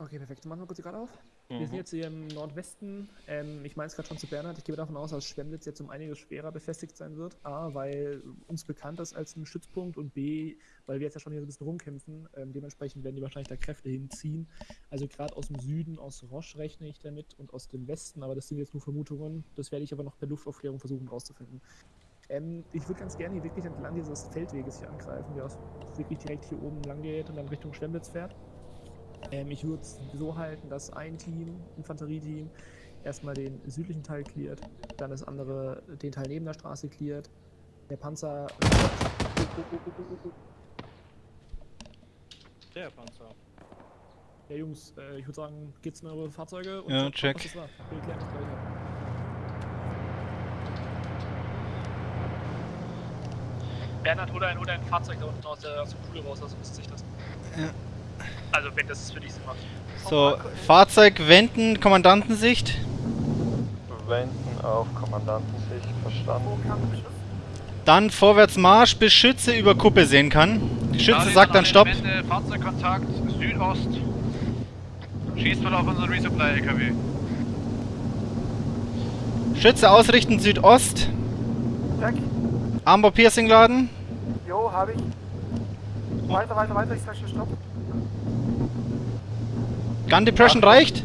Okay, perfekt. Machen wir kurz die gerade auf. Mhm. Wir sind jetzt hier im Nordwesten. Ähm, ich meine es gerade schon zu Bernhard. Ich gehe davon aus, dass Schwemnitz jetzt um einiges schwerer befestigt sein wird. A, weil uns bekannt ist als ein Stützpunkt und B, weil wir jetzt ja schon hier so ein bisschen rumkämpfen. Ähm, dementsprechend werden die wahrscheinlich da Kräfte hinziehen. Also gerade aus dem Süden, aus Roche rechne ich damit und aus dem Westen, aber das sind jetzt nur Vermutungen. Das werde ich aber noch per Luftaufklärung versuchen rauszufinden. Ähm, ich würde ganz gerne hier wirklich entlang dieses Feldweges hier angreifen, der wirklich direkt hier oben lang geht und dann Richtung Schwemnitz fährt. Ähm, ich würde es so halten, dass ein Team, Infanterieteam, erstmal den südlichen Teil cleart, dann das andere den Teil neben der Straße cleart. Der Panzer. Der Panzer. Ja, Jungs, äh, ich würde sagen, geht's in eure Fahrzeuge und Ja, check. was das war. Bernhard, hol ein, hol ein Fahrzeug da unten aus der, aus Kuhle raus, also müsste sich das. Ja. Also, wenn das für dich Sinn macht. So, Fahrzeug wenden, Kommandantensicht. Wenden auf Kommandantensicht, verstanden. Dann vorwärts Marsch, bis Schütze über Kuppe sehen kann. Die Schütze sagt dann Stopp. Elemente, Fahrzeugkontakt, Südost. Schießt wohl auf unseren Resupply-LKW. Schütze ausrichten Südost. Check. Armbor Piercing laden. Jo, habe ich. Weiter, weiter, weiter, ich sag schon Stopp. Gun Depression reicht.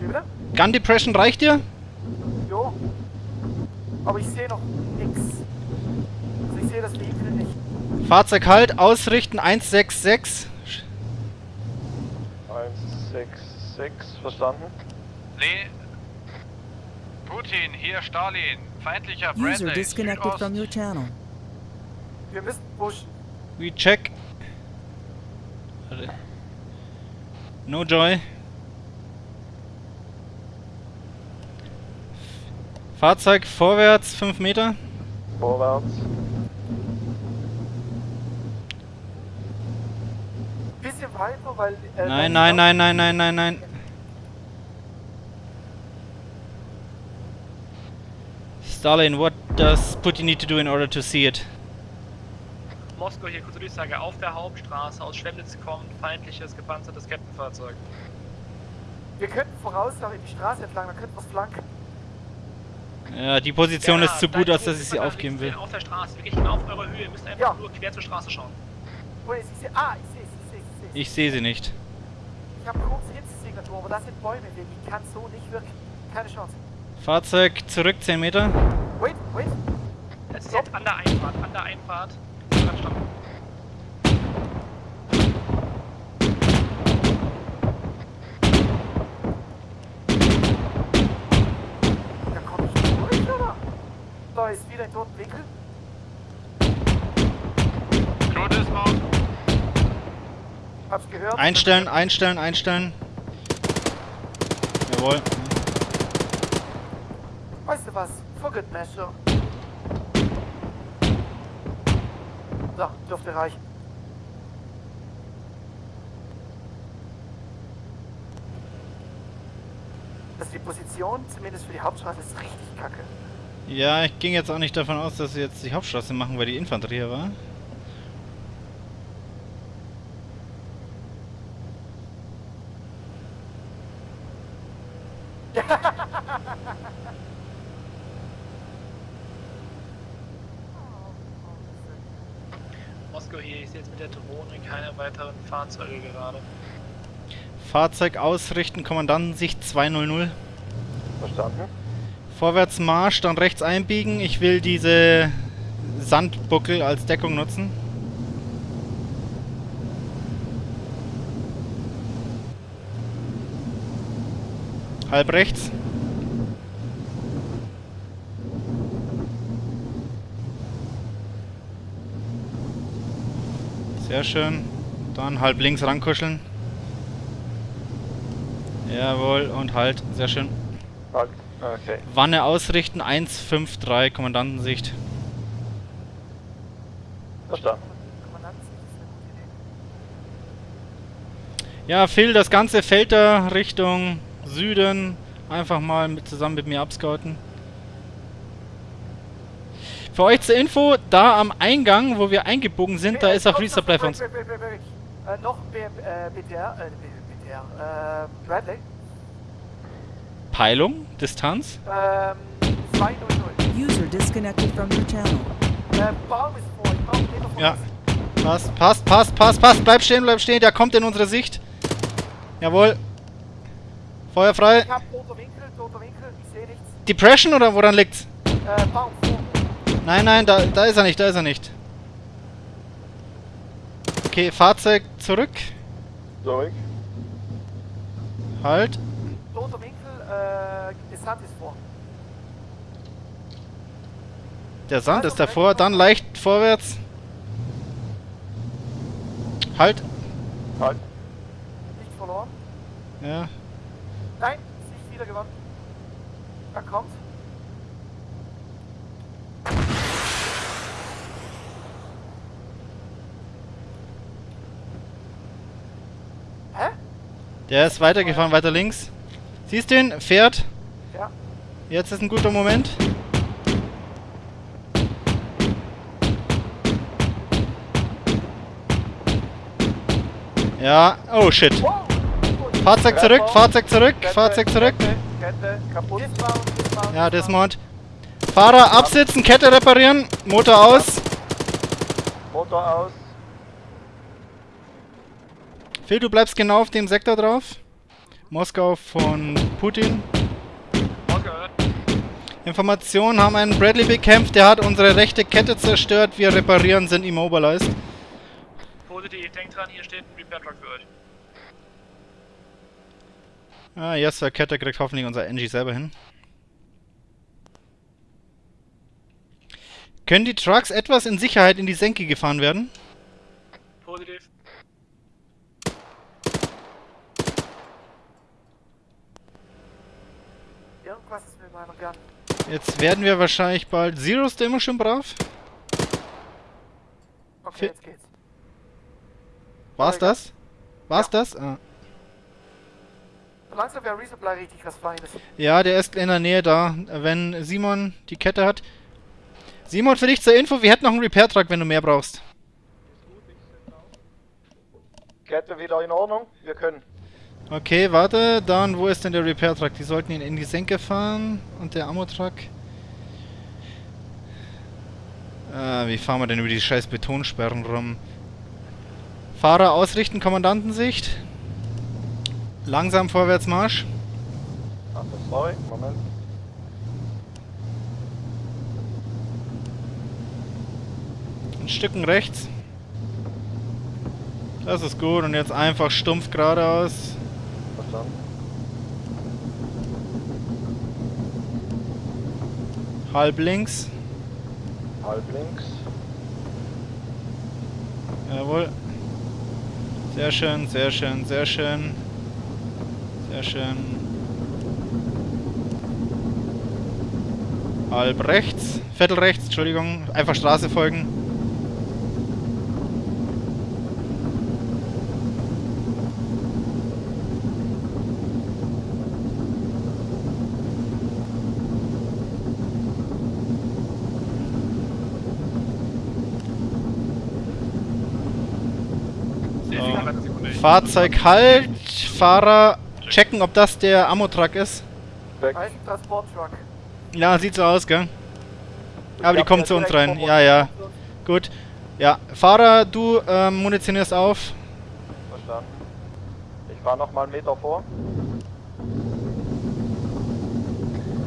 Wie bitte? Gun Depression reicht dir. Jo. Aber ich sehe noch nix. Also ich sehe das Vehikel nicht. Fahrzeug halt, ausrichten 166. 166, verstanden. Nee. Putin, hier Stalin. Feindlicher User Bradley. disconnected Südost. from your channel. Wir müssen pushen. We check. No Joy. Fahrzeug vorwärts 5 Meter. Vorwärts. Bisschen weiter, weil. Äh, Nein, nein, nein, nein, nein, nein, nein. Stalin, what does Putin need to do in order to see it? Moskau hier, kurze Durchsage, auf der Hauptstraße aus Schwemnitz kommt feindliches gepanzertes Captain-Fahrzeug. Wir könnten vorauslaufen die Straße entlang, dann könnten wir es flanken. Ja, die Position ist zu gut, als dass ich sie aufgeben will. Auf der Straße, wirklich genau auf eurer Höhe, ihr müsst einfach Ja. nur quer zur Straße schauen. Ist ich sehe. Ah, ich sehe es, ich sehe es, ich sehe es. Ich sehe sie nicht. Ich habe kurze Hitzesignatur, aber das sind Bäume, die kann so nicht wirken. Keine Chance. Fahrzeug zurück 10 Meter. Wait, wait. Es ist jetzt an der Einfahrt, an der Einfahrt. Ist wieder ein toten Winkel. Crew Dismount. Hab's gehört. Einstellen, einstellen, einstellen. Jawohl. Weißt du was? Forget Messer. So, dürfte reichen. Also die Position, zumindest für die Hauptstraße, ist richtig kacke. Ja, ich ging jetzt auch nicht davon aus, dass sie jetzt die Hauptstraße machen, weil die Infanterie hier war. Moskau hier, ich sehe jetzt mit der Drohne keine weiteren Fahrzeuge gerade. Fahrzeug ausrichten, Kommandantensicht 200. Verstanden. Vorwärts Marsch, dann rechts einbiegen. Ich will diese Sandbuckel als Deckung nutzen. Halb rechts. Sehr schön. Dann halb links rankuscheln. Jawohl, und halt. Sehr schön. Halt. Okay. Wanne ausrichten, 153, Kommandantensicht. Verstanden. Ja, Phil, das ganze Feld da Richtung Süden einfach mal mit, zusammen mit mir abscouten. Für euch zur Info, da am Eingang, wo wir eingebogen sind, da ist auch Resupply für uns. noch BTR, BTR, Bradley. Peilung, Distanz. Ähm, 200. User disconnected from your channel. Äh, Ja. Passt, passt, passt, passt, passt. Bleib stehen, bleib stehen. Der kommt in unsere Sicht. Jawohl. Feuer frei. Ich hab toter Winkel, toter Winkel, ich sehe nichts. Depression oder woran liegt's? Äh, vor. Nein, nein, da, da ist er nicht, da ist er nicht. Okay, Fahrzeug zurück. Zurück. Halt. Toter Winkel, äh, der Sand ist vor. Der Sand ist davor, dann leicht vorwärts. Halt. Halt. Nicht verloren. Ja. Nein, Sicht wieder gewonnen. Er kommt. Hä? Der ist weitergefahren, weiter links. Siehst du ihn? Fährt. Ja. Jetzt ist ein guter Moment. Ja. Oh shit. Fahrzeug zurück, Fahrzeug zurück, Kette, Fahrzeug zurück. Kette, kaputt. Ja, Dismount. Fahrer absitzen, Kette reparieren, Motor aus. Motor aus. Phil, du bleibst genau auf dem Sektor drauf. Moskau von Putin. Ausgehört. Informationen haben einen Bradley bekämpft, der hat unsere rechte Kette zerstört. Wir reparieren, sind immobilized. Positiv, denkt dran, hier steht ein Repair Truck für euch. Ah, yes, Sir, Kette kriegt hoffentlich unser Engie selber hin. Können die Trucks etwas in Sicherheit in die Senke gefahren werden? Positiv. Irgendwas ist mit meiner Gun. Jetzt werden wir wahrscheinlich bald... Zero ist immer schön brav. Okay, jetzt geht's. War's das? War's das? Ah. Langsam wäre Resupply richtig was Feines. Ja, der ist in der Nähe da, wenn Simon die Kette hat. Simon, für dich zur Info, wir hätten noch einen Repair-Truck, wenn du mehr brauchst. Kette wieder in Ordnung. Wir können. Okay, warte, dann, wo ist denn der Repair-Truck? Die sollten ihn in die Senke fahren. Und der Ammo-Truck? Ah, wie fahren wir denn über die scheiß Betonsperren rum? Fahrer ausrichten, Kommandantensicht. Langsam Vorwärtsmarsch. Ach, sorry. Moment. Ein Stücken rechts. Das ist gut. Und jetzt einfach stumpf geradeaus. Verstanden. Halb links. Halb links. Jawohl. Sehr schön, sehr schön, sehr schön. Sehr schön. Halb rechts. Viertel rechts, Entschuldigung. Einfach Straße folgen. Fahrzeug halt. Fahrer checken, ob das der Ammo-Truck ist. Weg. Heißt Transporttruck. Ja, sieht so aus, gell? Aber die kommen zu uns rein. Ja, ja. Gut. Ja, Fahrer, du ähm, munitionierst auf. Verstanden. Ich fahre noch mal einen Meter vor.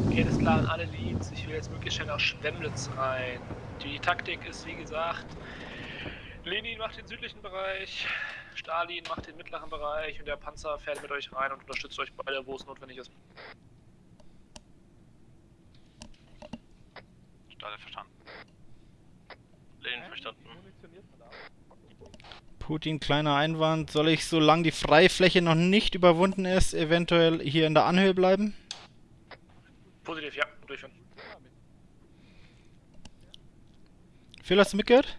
Okay, das ist klar an alle Leads. Ich will jetzt möglichst schnell nach Schwemmlitz rein. Die Taktik ist wie gesagt, Lenin macht den südlichen Bereich, Stalin macht den mittleren Bereich und der Panzer fährt mit euch rein und unterstützt euch beide, wo es notwendig ist. Stalin verstanden. Lenin verstanden. Putin, kleiner Einwand. Soll ich, solange die Freifläche noch nicht überwunden ist, eventuell hier in der Anhöhe bleiben? Positiv, ja, durchführen. Phil, hast du mitgehört?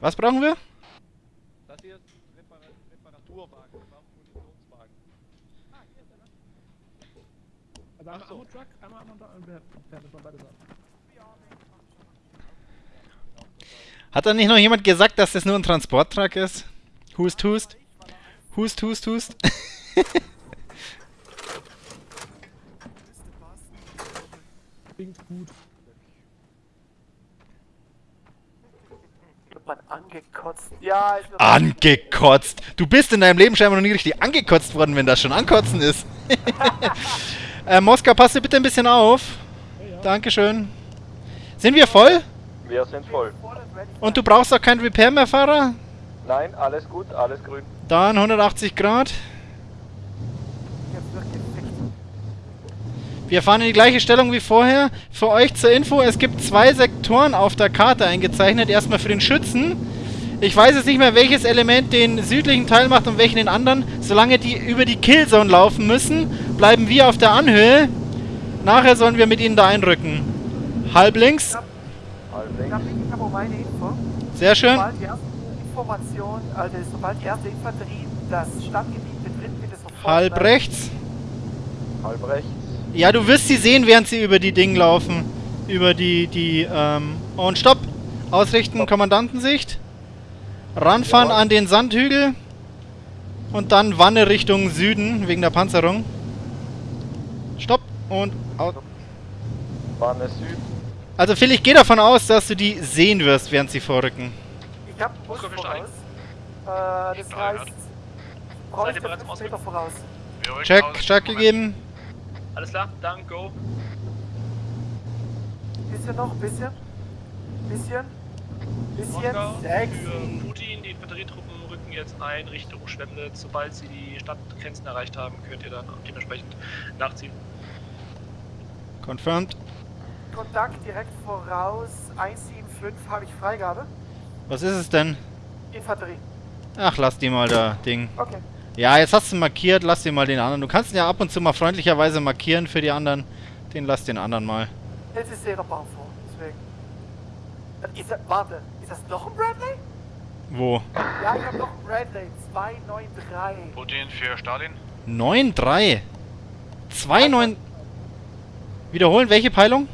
Was brauchen wir? Das hier ist ein Repar Reparaturwagen. Wir brauchen Munitionswagen. Also einmal so. Ammo-Truck, einmal Ammo und das waren beide Sachen. Hat da nicht noch jemand gesagt, dass das nur ein Transporttruck ist? Hust, hust. Hust, hust, hust. Klingt gut. Man angekotzt. Ja, wird Angekotzt. Du bist in deinem Leben scheinbar noch nie richtig angekotzt worden, wenn das schon ankotzen ist. äh, Moskau, passt du bitte ein bisschen auf. Dankeschön. Sind wir voll? Wir sind voll. und du brauchst auch kein Repair mehr, Fahrer? Nein, alles gut, alles grün. Dann 180 Grad. Jetzt wird gefickt. Wir fahren in die gleiche Stellung wie vorher. Für euch zur Info, es gibt zwei Sektoren auf der Karte eingezeichnet. Erstmal für den Schützen. Ich weiß jetzt nicht mehr, welches Element den südlichen Teil macht und welchen den anderen. Solange die über die Killzone laufen müssen, bleiben wir auf der Anhöhe. Nachher sollen wir mit ihnen da einrücken. Halb links. Halb links. habe ich hab auch meine Info. Sehr schön. Sobald die erste Information, also sobald die erste Infanterie das Stadtgebiet betritt, bitte sofort. Halb rechts. Halb rechts. Ja, du wirst sie sehen, während sie über die Dinge laufen. Über die, die, ähm... Und stopp! Ausrichten, Kommandantensicht. Ranfahren Jawohl. an den Sandhügel. Und dann Wanne Richtung Süden, wegen der Panzerung. Stopp! Und au- Bahne Süd. Also Phil, ich gehe davon aus, dass du die sehen wirst, während sie vorrücken. Ich habe Bus voraus. Äh, das heißt, brauche ich ihr bereits im 5 Meter voraus. Check, check Moment. gegeben. Alles klar, dann go. Bisschen noch, bisschen. Bisschen. Bisschen. Sexy. für Putin. Die Infanterietruppen rücken jetzt ein Richtung Schwemnitz. Sobald sie die Stadtgrenzen erreicht haben, könnt ihr dann dementsprechend nachziehen. Confirmed. Kontakt direkt voraus. 175 habe ich Freigabe. Was ist es denn? Infanterie. Ach, lass die mal da, Ding. Okay. Ja, jetzt hast du markiert, lass den mal den anderen. Du kannst ihn ja ab und zu mal freundlicherweise markieren für die anderen. Den lass den anderen mal. Jetzt ist der Bau vor. Deswegen. Äh, Ist das, warte, ist das noch ein Bradley? Wo? Ja, ich habe noch einen Bradley. 293. Putin für Stalin. 9-3. 2-9. Wiederholen, welche Peilung?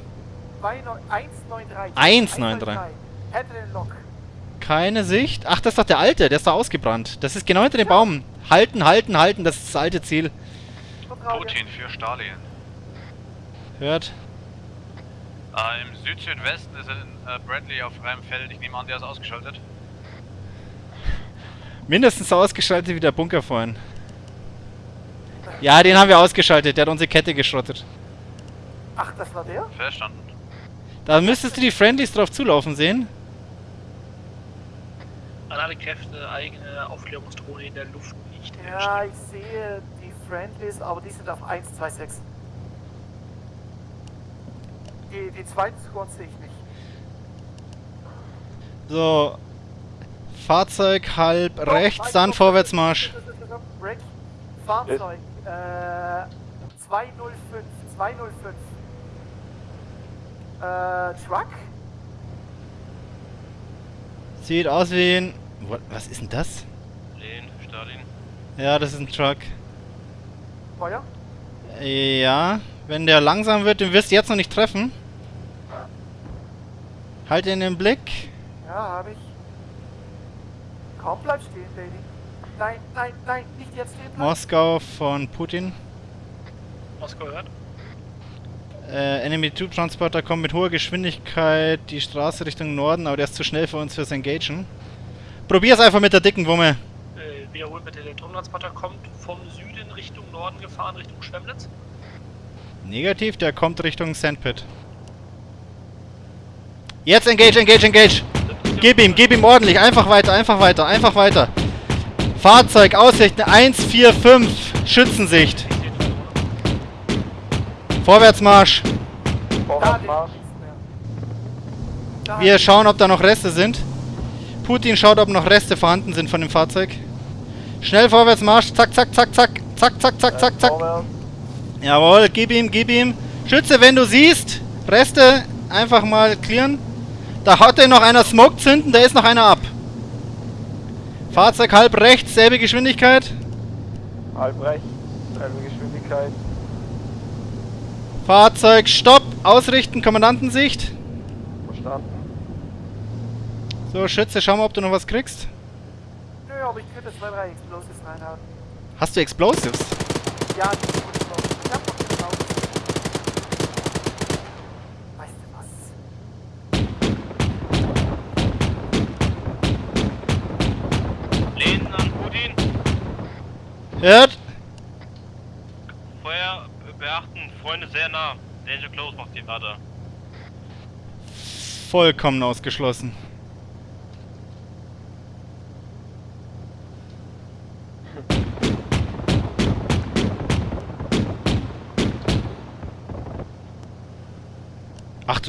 193. 193. Hätte den Lock. Keine Sicht. Ach, das ist doch der alte, der ist da ausgebrannt. Das ist genau hinter dem Baum. Halten, halten, halten, das ist das alte Ziel. Putin für Stalin. Hört. Äh, Im Süd-Südwesten ist ein äh, Bradley auf freiem Feld. Ich nehme an, der ist ausgeschaltet. Mindestens so ausgeschaltet wie der Bunker vorhin. Ja, den haben wir ausgeschaltet. Der hat unsere Kette geschrottet. Ach, das war der? Verstanden. Da müsstest du die Friendlies drauf zulaufen sehen. An alle Kräfte, eigene Aufklärungsdrohne in der Luft nicht Ja, ich sehe die Friendlies, aber die sind auf 126. Die, die zweiten Squads sehe ich nicht. So. Fahrzeug halb rechts, nein, dann Vorwärtsmarsch. Break. Fahrzeug. Äh, 205. 205. Äh, Truck? Sieht aus wie ein... What? Was ist denn das? Lenin, Stalin. Ja, das ist ein Truck. Feuer? Ja, wenn der langsam wird, den wirst du jetzt noch nicht treffen. Halt ihn im Blick. Ja, habe ich. Kaum bleib stehen, Lady. Nein, nein, nein, nicht jetzt stehen bleiben. Moskau von Putin. Moskau hört. Äh, Enemy Troop Transporter kommt mit hoher Geschwindigkeit die Straße Richtung Norden, aber der ist zu schnell für uns fürs Engagen. Probier's einfach mit der dicken Wumme. Wiederholt bitte, der Turmtransporter kommt vom Süden Richtung Norden gefahren, Richtung Schwemnitz. Negativ, der kommt Richtung Sandpit. Jetzt engage, engage, engage! Gib ihm, gib ihm ordentlich, einfach weiter, einfach weiter, einfach weiter. Fahrzeug, Aussichten 145, Schützensicht. Vorwärtsmarsch. Da Vorwärtsmarsch. Wir schauen, ob da noch Reste sind. Putin schaut, ob noch Reste vorhanden sind von dem Fahrzeug. Schnell vorwärts, Marsch. Zack, zack, zack, zack. Zack, zack, zack, zack, zack. Jawohl, gib ihm, gib ihm. Schütze, wenn du siehst, Reste einfach mal clearen. Da hat er noch einer Smoke zünden, da ist noch einer ab. Fahrzeug halb rechts, selbe Geschwindigkeit. Halb rechts, selbe Geschwindigkeit. Fahrzeug Stopp, ausrichten, Kommandantensicht. Verstanden. So, Schütze, schau mal, ob du noch was kriegst. Aber ich könnte zwei, drei Explosives reinhauen. Hast du Explosives? Ja, die tue ich hab noch Raum. Weißt du was? Lehnen an Putin. Hört? Feuer beachten, Freunde sehr nah. Danger Close macht die Radar. Vollkommen ausgeschlossen.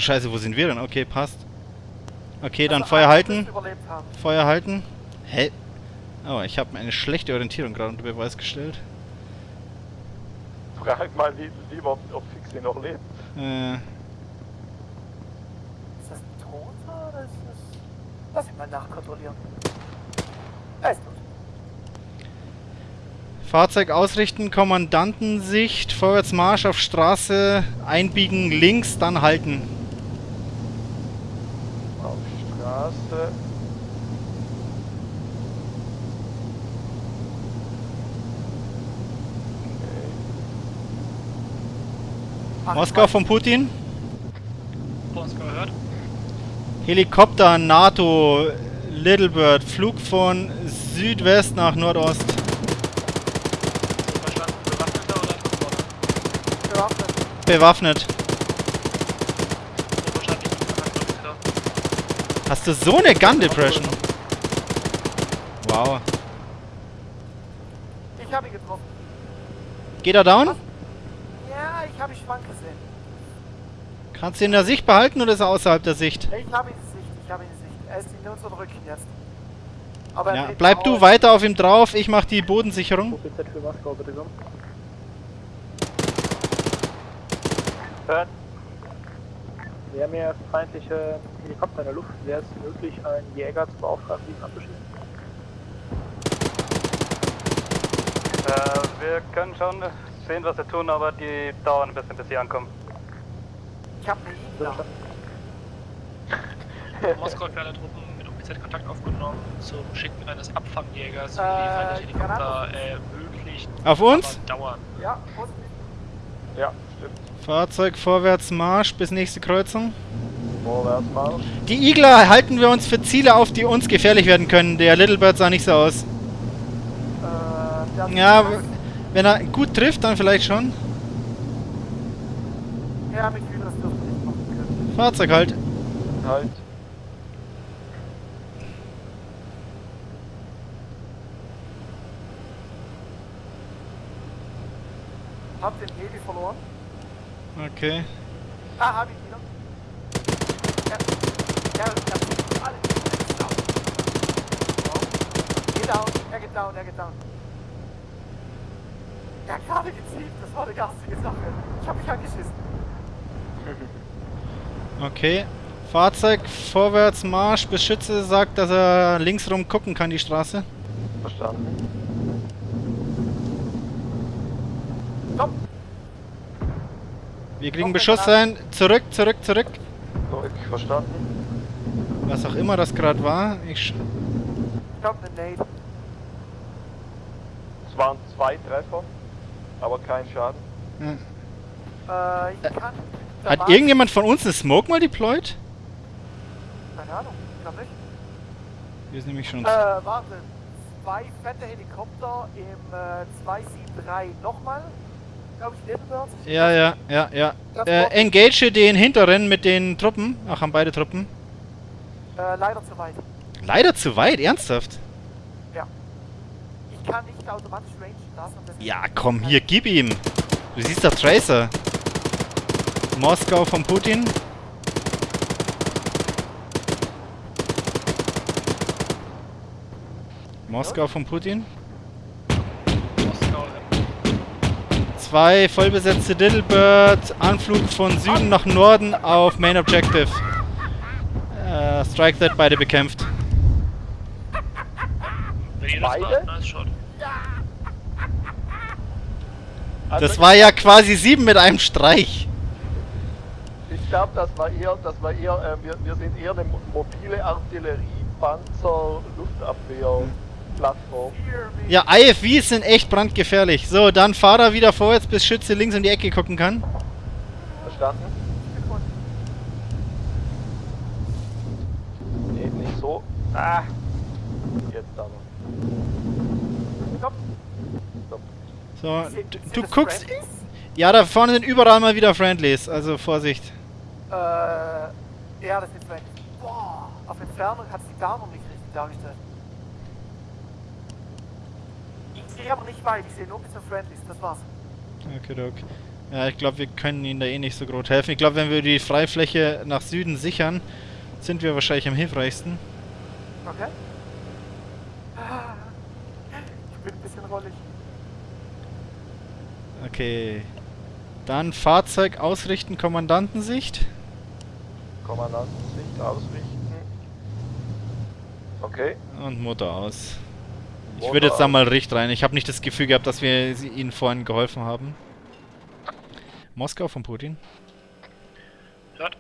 Scheiße, wo sind wir denn? Okay, passt. Okay, dann Also, Feuer halten. Feuer halten. Hä? Oh, ich habe eine schlechte Orientierung gerade unter Beweis gestellt. Frag mal li lieber, ob Fixie noch lebt. Äh, Ist das ein Toter oder ist das... Lass ihn mal nachkontrollieren. Er ist tot. Fahrzeug ausrichten, Kommandantensicht, Vorwärtsmarsch auf Straße, einbiegen links, dann halten. Auf Straße. Moskau von Putin. Moskau gehört. Helikopter NATO Little Bird, Flug von Südwest nach Nordost. Verstanden. Bewaffneter oder bewaffnet. Bewaffnet. So verstanden. Ich bin Bewaffneter. Hast du so eine Gun Depression? Wow. Ich habe ihn getroffen. Geht er down? Ja, ich habe ihn schwank gesehen. Kannst du ihn in der Sicht behalten oder ist er außerhalb der Sicht? Ich habe ihn in Sicht, ich habe ihn in Sicht. Er ist in unserem Rücken jetzt. Aber er Ja, bleib du weiter auf ihm drauf, ich mach die Bodensicherung. OPZ für Moskau, bitte komm. Hören. Wir haben hier feindliche Helikopter in der Luft. Wäre es möglich, einen Jäger zu beauftragen, diesen abzuschießen? Äh, wir können schon sehen, was wir tun, aber die dauern ein bisschen, bis sie ankommen. Ich habe eine Igla. Moskau hat für alle Truppen mit OPZ Kontakt aufgenommen zum Schicken eines Abfangjägers, um Äh, die Helikopter ermöglicht. Auf uns? Dauern. Ja, positiv. Ja, stimmt. Fahrzeug vorwärts Marsch bis nächste Kreuzung. Die Igler halten wir uns für Ziele auf, die uns gefährlich werden können. Der Little Bird sah nicht so aus. Äh, Ja, wenn er gut trifft, dann vielleicht schon. Ja, mit Hydras dürfte nicht machen. Fahrzeug halt. Halt. Hab den Heli verloren. Okay. Ah, hab ihn wieder. Ja, ja, ja, alle. Down. Wow. Geht down, er geht down, er geht down. Er hat gerade gezielt, das war eine garstige Sache. Ich hab mich angeschissen. Okay. Fahrzeug vorwärts Marsch bis Schütze sagt, dass er links rum gucken kann, die Straße. Verstanden. Stopp! Wir kriegen Noch Beschuss rein. Zurück, zurück, zurück. Zurück, verstanden. Was auch immer das gerade war. Ich sch Stopp, Nade. Es waren zwei Treffer, aber kein Schaden. Äh, ich kann. der Hat irgendjemand von uns eine Smoke mal deployed? Keine Ahnung, ich glaub nicht. Wir sind nämlich schon. Äh, warte. Zwei fette Helikopter im äh, 273 nochmal. Glaube ich. Ja, ja, ja, ja. Äh, engage den hinteren mit den Truppen. Ach, haben beide Truppen. Äh, leider zu weit. Leider zu weit, ernsthaft. Ich kann nicht automatisch rangen lassen. und deswegen- Ja, komm, hier, gib ihm. Du siehst doch Tracer. Moskau von Putin. Moskau von Putin. Moskau. Zwei vollbesetzte Littlebird. Anflug von Süden nach Norden auf Main Objective. Äh, Strike That beide bekämpft. Beide? war, nice shot. Das war ja quasi sieben mit einem Streich. ich glaube, das war eher, das war eher, äh, wir, wir sind eher eine mo- mobile Artillerie, Panzer, Luftabwehr-Plattform. Ja, IFVs sind echt brandgefährlich. So, dann Fahrer wieder vorwärts, bis Schütze links um die Ecke gucken kann. Verstanden? Nee, nicht so. Ah! Jetzt aber. Stopp. Stopp. So, du, du guckst. Friendlies? Ja, da vorne sind überall mal wieder Friendlies, also Vorsicht. Äh, ja, das sind Friendlies. Boah, auf Entfernung hat es die Dame nicht richtig dargestellt. Ich sehe aber nicht weit, ich sehe nur bis zum Friendlies, das war's. Okay, okay. Ja, ich glaube, wir können ihnen da eh nicht so groß helfen. Ich glaube, wenn wir die Freifläche nach Süden sichern, sind wir wahrscheinlich am hilfreichsten. Okay. Ah, Ich bin ein bisschen rollig. Okay. Dann Fahrzeug ausrichten, Kommandantensicht. Kommandantensicht ausrichten. Okay. Und Motor aus. Ich Motor würde jetzt da mal Richt rein. Ich habe nicht das Gefühl gehabt, dass wir sie- ihnen vorhin geholfen haben. Moskau von Putin. Hört.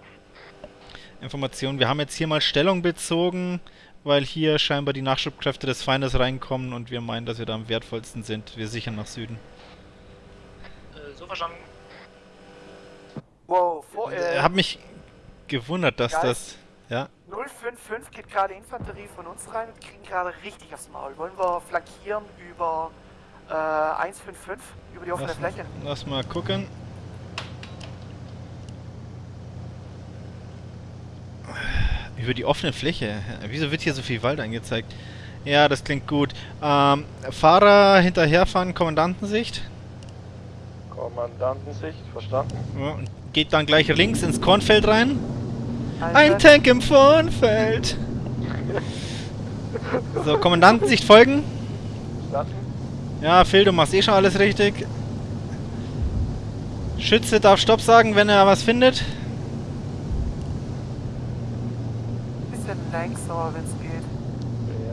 Information. Wir haben jetzt hier mal Stellung bezogen, weil hier scheinbar die Nachschubkräfte des Feindes reinkommen und wir meinen, dass wir da am wertvollsten sind. Wir sichern nach Süden. Äh, so verstanden. Wow, vor, Ich äh, habe mich gewundert, dass Geist. das... Ja, 055 geht gerade Infanterie von uns rein und kriegen gerade richtig aufs Maul. Wollen wir flankieren über äh, 155, über die offene lass, Fläche? lass mal gucken. Über die offene Fläche. Wieso wird hier so viel Wald angezeigt? Ja, das klingt gut. Ähm, Fahrer hinterherfahren, Kommandantensicht. Kommandantensicht, verstanden. Geht dann gleich links ins Kornfeld rein. Ein Tank im Kornfeld. So, Kommandantensicht folgen. Verstanden. Ja, Phil, du machst eh schon alles richtig. Schütze darf Stopp sagen, wenn er was findet. Bisschen langsamer, wenn es geht.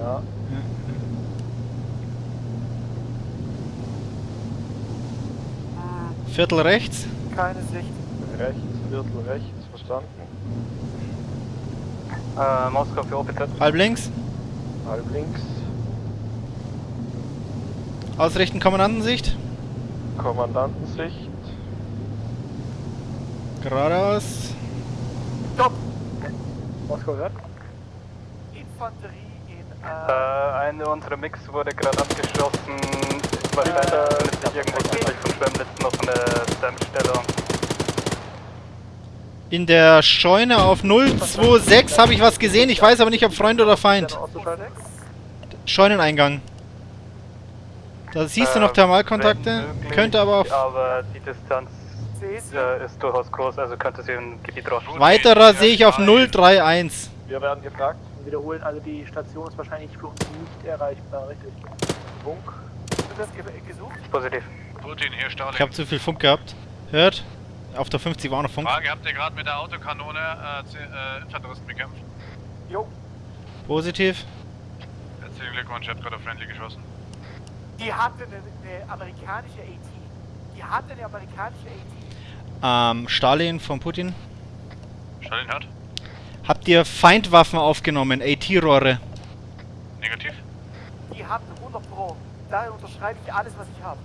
Ja. Hm, Viertel rechts. keine Sicht. Rechts, Viertel rechts, verstanden. Äh, Moskau für OPZ. Halb links. Halb links. Ausrichten, Kommandantensicht. Kommandantensicht. Geradeaus. Stopp! Moskau hört. Infanterie in Äh, äh, eine unserer Mix wurde gerade abgeschossen. Wahrscheinlich befindet sich irgendwo südlich von Schwemmlitz noch eine Dämmstellung. In der Scheune auf 026 habe ich was gesehen. Ich weiß aber nicht, ob Freund oder Feind. Scheuneneingang. Da siehst du noch Äh, Thermalkontakte. Könnte aber auf Aber die Distanz äh, ist durchaus groß, also könnte sie im Gebiet rauschen. weiterer sehe ich auf 031. Wir werden gefragt. Wiederholen, also die Station ist wahrscheinlich für uns nicht erreichbar, richtig? Funk. Positiv. Putin, hier Starling. Ich habe zu viel Funk gehabt. Hört? Auf der 50 war auch noch Funk. Frage, habt ihr gerade mit der Autokanone äh, Z- äh, Infanteristen bekämpft? Jo, Positiv. Herzlichen Glückwunsch, ihr habt gerade auf Friendly geschossen. die hatte eine, eine amerikanische AT. Die hatte eine amerikanische AT. Ähm, Stalin von Putin. Stalin hört. Habt ihr Feindwaffen aufgenommen? AT-Rohre. Negativ. Die hatten 100 Pro. Da unterschreibe ich alles, was ich habe.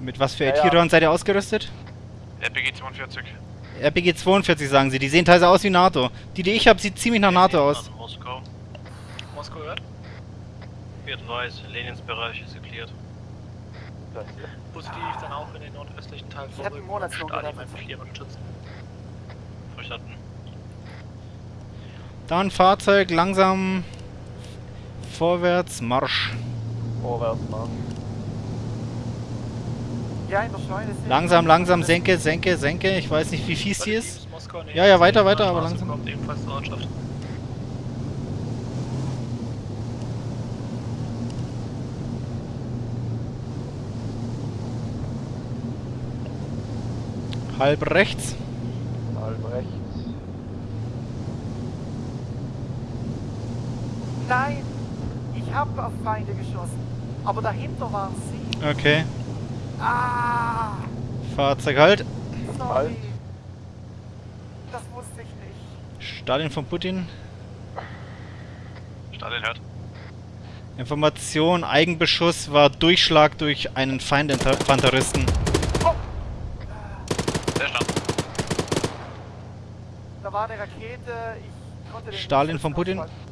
Mit was für Ja, ja. AT-Rohren seid ihr ausgerüstet? RPG 42. RPG 42 sagen sie. Die sehen teilweise aus wie NATO. Die, die ich habe, sieht ziemlich nach NATO aus. Moskau. Moskau hört. Wird weiß, Lenins Bereich ist geklärt. Positiv dann auch in den nordöstlichen Teil Ich hätte einen Monatslohn unterstützen. Verstanden. Dann Fahrzeug langsam vorwärts, Marsch. Ja, in der Scheune sind. Langsam, langsam, senke, senke, senke. Ich weiß nicht, wie fies die ist. Ja, ja, weiter, weiter, aber langsam. Kommt ebenfalls zur Ortschaft. Halb rechts. Halb rechts. Nein! Ich habe auf Feinde geschossen. Aber dahinter waren sie. Okay. Ah! Fahrzeug halt. Halt. Sorry. Das wusste ich nicht. Stalin von Putin. Stalin hört. Information, Eigenbeschuss war Durchschlag durch einen Feindinfanteristen. Sehr stand. Da war eine Rakete. Ich konnte den Stalin von Putin? ausschalten.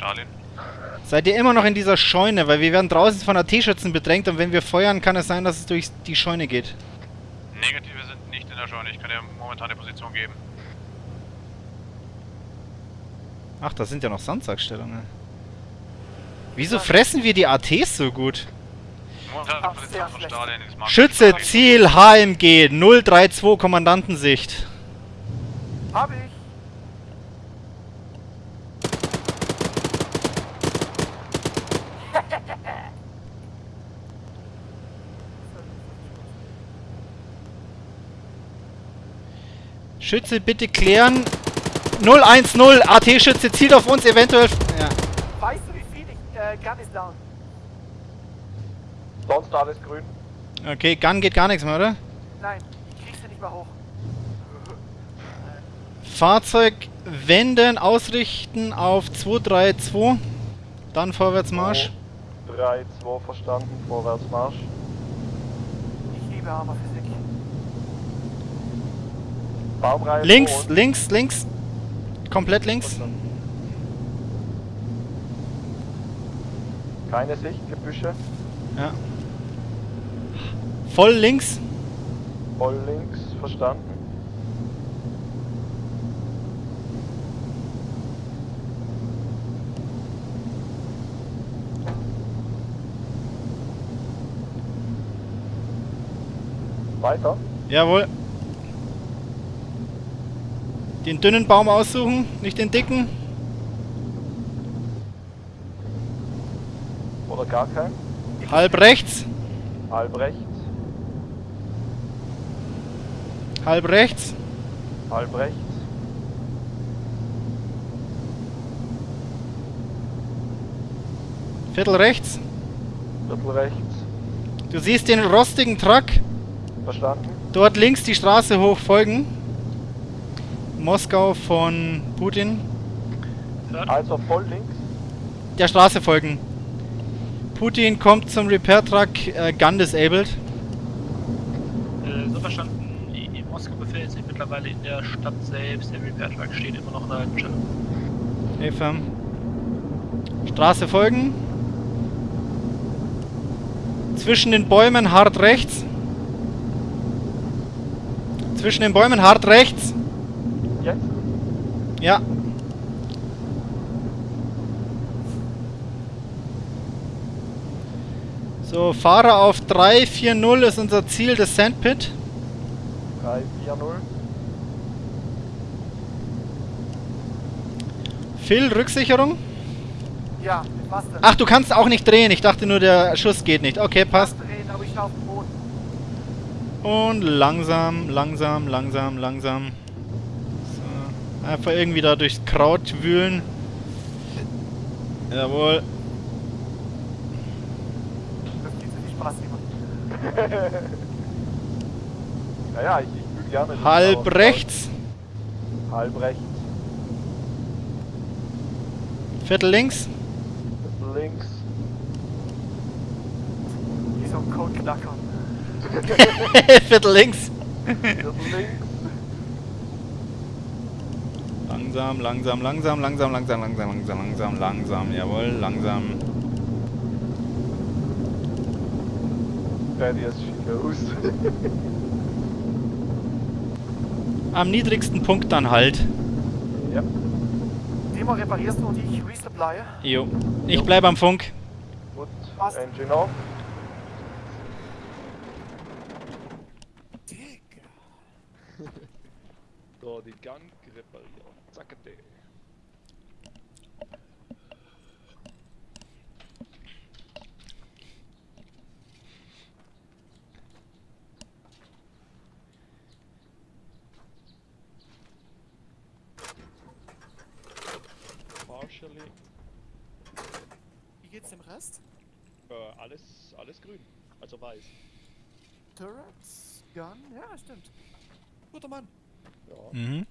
Stalin. Seid ihr immer noch in dieser Scheune? Weil wir werden draußen von AT-Schützen bedrängt und wenn wir feuern, kann es sein, dass es durch die Scheune geht. Negative sind nicht in der Scheune. Ich kann dir momentan die Position geben. Ach, da sind ja noch Sandsackstellungen. Wieso fressen wir die ATs so gut? Schütze, Ziel, HMG, 032 Kommandantensicht. Hab ich. Schütze, bitte klären. 010, AT-Schütze zielt auf uns, eventuell... Ja. Weißt du, wie viel ich. Äh, Gun ist down. Sonst alles grün. Okay, Gun geht gar nichts mehr, oder? Nein, ich krieg's ja nicht mehr hoch. Fahrzeug wenden, ausrichten auf 232. Dann Vorwärtsmarsch. 3, 2 verstanden, Vorwärtsmarsch. Ich liebe Hammerphysik. Baumreifen Links, links, links. Komplett links. keine Sicht, Gebüsche. Ja. Voll links. Voll links, verstanden. Weiter. Jawohl. Den dünnen Baum aussuchen, nicht den dicken. Oder gar kein. Halb rechts, Halb rechts, halb rechts. halb rechts. Viertel rechts. Viertel rechts. Du siehst den rostigen Truck. Verstanden. Dort links die Straße hoch folgen. Moskau von Putin. Also voll links. Der Straße folgen. Putin kommt zum Repair Truck, äh, Gun disabled. Äh, so verstanden, die die Moskau befindet sich mittlerweile in der Stadt selbst. Der Repair Truck steht immer noch in der Stelle. Eva. Straße folgen. Zwischen den Bäumen hart rechts. Zwischen den Bäumen hart rechts. Ja. So, Fahrer auf 340 ist unser Ziel, das Sandpit. 3, 4, 0. Phil, Rücksicherung. Ja, mit was denn? Ach, du kannst auch nicht drehen. Ich dachte nur, der Schuss geht nicht. Okay, passt. Drehen, aber ich auf dem Boden. Und langsam, langsam, langsam, langsam. Einfach irgendwie da durchs Kraut wühlen. Jawohl. Das so viel Spaß. Naja, ich, ich bügel gerne. Halb rechts. Halb rechts. Viertel links. Viertel links. Wie so ein Code-Knacker. Viertel links. Viertel links. Langsam, langsam, langsam, langsam, langsam, langsam, langsam, langsam, langsam. Jawohl, langsam. Daddy ist schick aus. Am niedrigsten Punkt dann halt. ja. Demo reparierst du und ich resupply. Jo. Ich bleib am Funk. Gut. Passt. Engine off. So, die Gun repariert. Zackete. Partially. Wie geht's dem Rest? Äh, alles, alles grün. Also weiß. Turrets? Gun, ja, stimmt. Guter Mann. Ja. Mhm.